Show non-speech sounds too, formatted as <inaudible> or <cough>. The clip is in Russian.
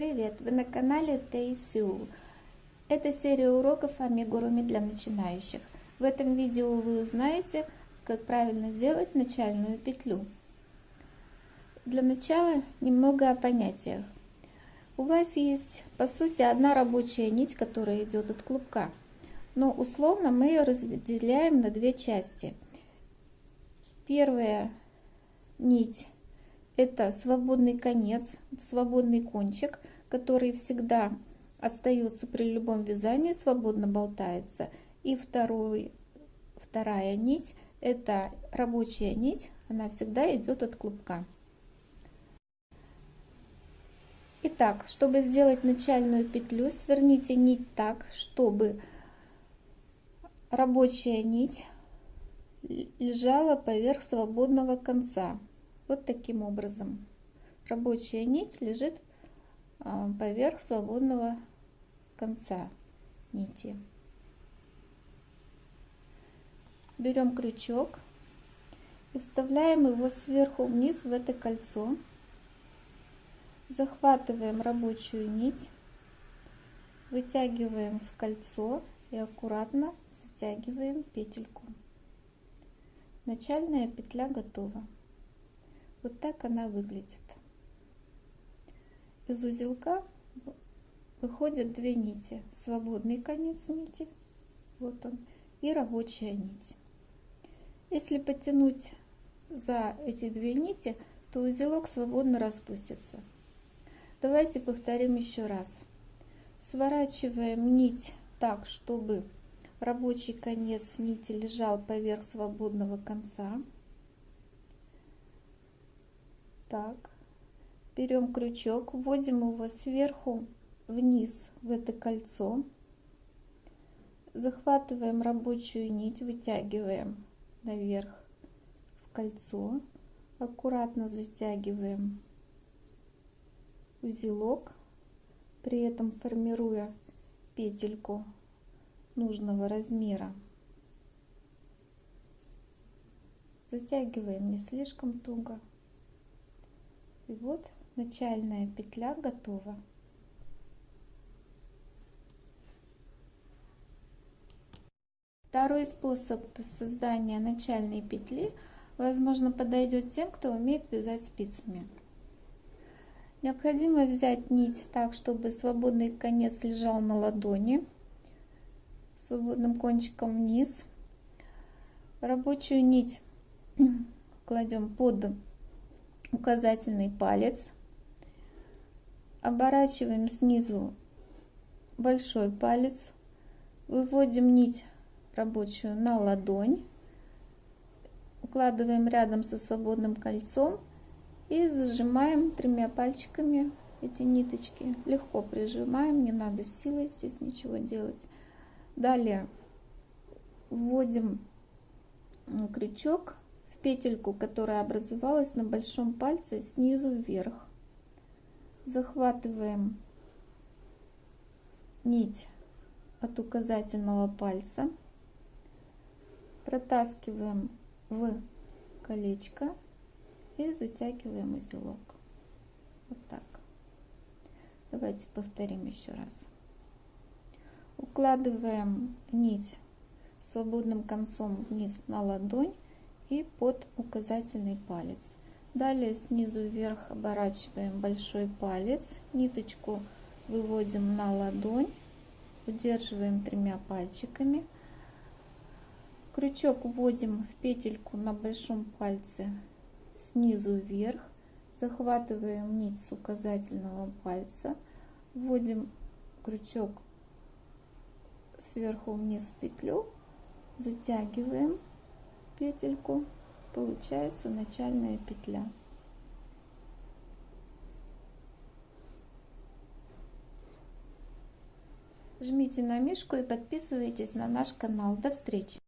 Привет! Вы на канале Тейсю. Это серия уроков амигуруми для начинающих. В этом видео вы узнаете, как правильно делать начальную петлю. Для начала немного о понятиях. У вас есть, по сути, одна рабочая нить, которая идет от клубка. Но условно мы ее разделяем на две части. Первая нить это свободный конец, свободный кончик, который всегда остается при любом вязании, свободно болтается. И второй, вторая нить, это рабочая нить, она всегда идет от клубка. Итак, чтобы сделать начальную петлю, сверните нить так, чтобы рабочая нить лежала поверх свободного конца. Вот таким образом. Рабочая нить лежит а, поверх свободного конца нити. Берем крючок и вставляем его сверху вниз в это кольцо. Захватываем рабочую нить, вытягиваем в кольцо и аккуратно затягиваем петельку. Начальная петля готова. Вот так она выглядит. Из узелка выходят две нити. Свободный конец нити, вот он, и рабочая нить. Если потянуть за эти две нити, то узелок свободно распустится. Давайте повторим еще раз. Сворачиваем нить так, чтобы рабочий конец нити лежал поверх свободного конца так. Берем крючок вводим его сверху вниз в это кольцо. Захватываем рабочую нить вытягиваем наверх в кольцо. Аккуратно затягиваем узелок при этом формируя петельку нужного размера. Затягиваем не слишком туго и вот начальная петля готова. Второй способ создания начальной петли, возможно, подойдет тем, кто умеет вязать спицами. Необходимо взять нить так, чтобы свободный конец лежал на ладони, свободным кончиком вниз. Рабочую нить <clears throat> кладем под указательный палец, оборачиваем снизу большой палец, выводим нить рабочую на ладонь, укладываем рядом со свободным кольцом и зажимаем тремя пальчиками эти ниточки. Легко прижимаем, не надо силой здесь ничего делать. Далее вводим крючок петельку, которая образовалась на большом пальце снизу вверх. Захватываем нить от указательного пальца, протаскиваем в колечко и затягиваем узелок. Вот так. Давайте повторим еще раз. Укладываем нить свободным концом вниз на ладонь и под указательный палец. Далее снизу вверх оборачиваем большой палец, ниточку выводим на ладонь, удерживаем тремя пальчиками. Крючок вводим в петельку на большом пальце снизу вверх, захватываем нить с указательного пальца, вводим крючок сверху вниз в петлю, затягиваем петельку получается начальная петля. Жмите на мишку и подписывайтесь на наш канал. До встречи